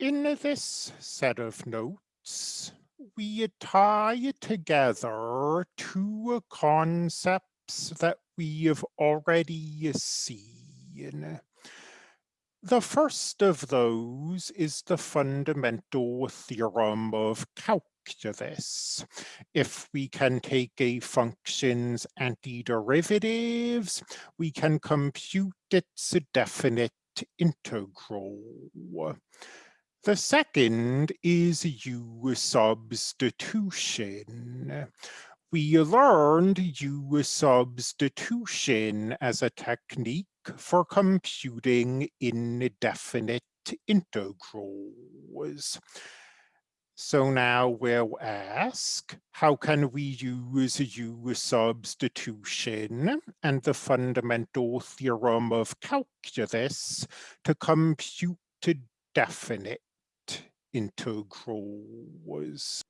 In this set of notes, we tie together two concepts that we have already seen. The first of those is the fundamental theorem of calculus. If we can take a function's antiderivatives, we can compute its definite integral. The second is U substitution. We learned U substitution as a technique for computing indefinite integrals. So now we'll ask, how can we use U substitution and the fundamental theorem of calculus to compute definite integrals?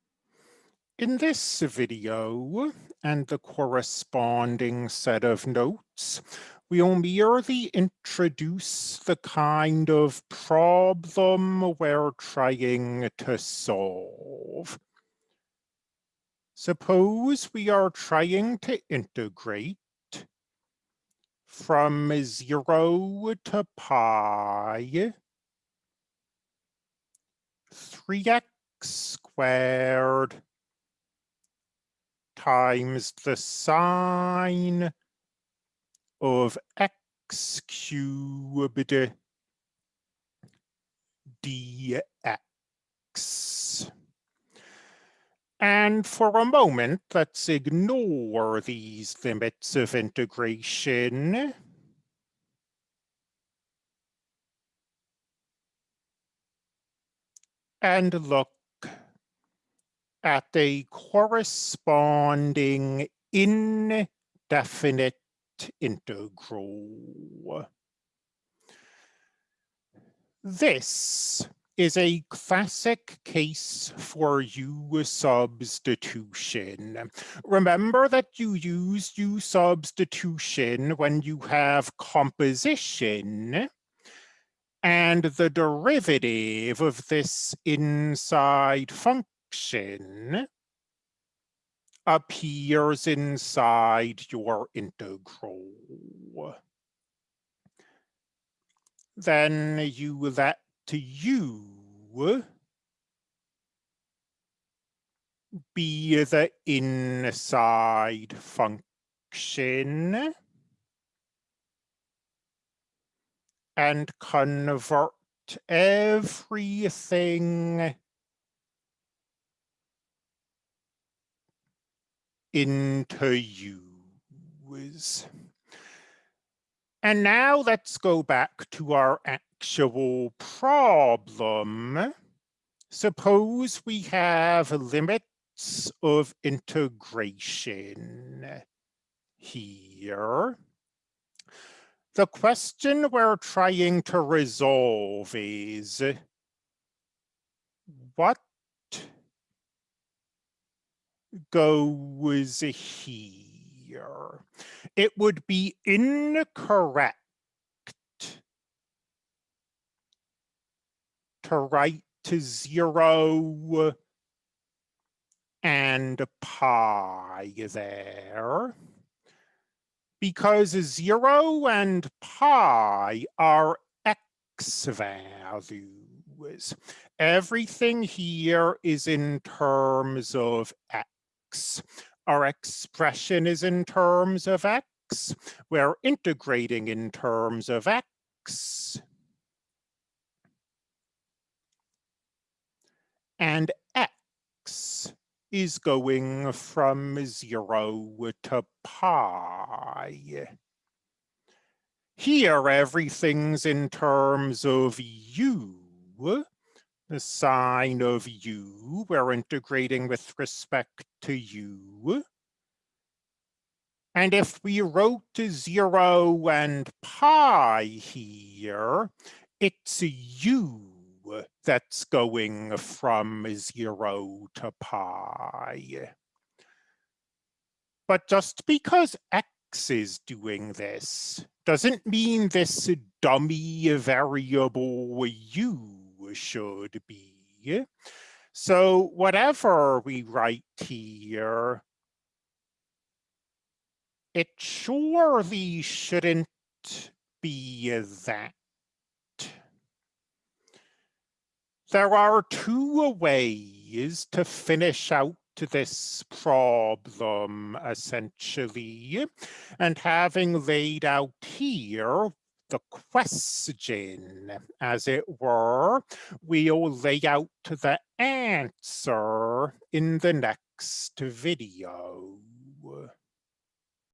In this video and the corresponding set of notes, we'll merely introduce the kind of problem we're trying to solve. Suppose we are trying to integrate from zero to pi 3x squared times the sine of x cubed dx. And for a moment, let's ignore these limits of integration. And look at a corresponding indefinite integral. This is a classic case for U substitution. Remember that you use U substitution when you have composition and the derivative of this inside function appears inside your integral. Then you let u be the inside function and convert everything into u's. And now let's go back to our actual problem. Suppose we have limits of integration here. The question we're trying to resolve is what goes here. It would be incorrect to write to zero and pi there because zero and pi are x values. Everything here is in terms of x. Our expression is in terms of x. We're integrating in terms of x. And is going from zero to pi. Here, everything's in terms of u, the sine of u, we're integrating with respect to u. And if we wrote zero and pi here, it's u that's going from zero to pi. But just because x is doing this doesn't mean this dummy variable u should be. So whatever we write here, it surely shouldn't be that. There are two ways to finish out this problem, essentially, and having laid out here the question, as it were, we'll lay out the answer in the next video.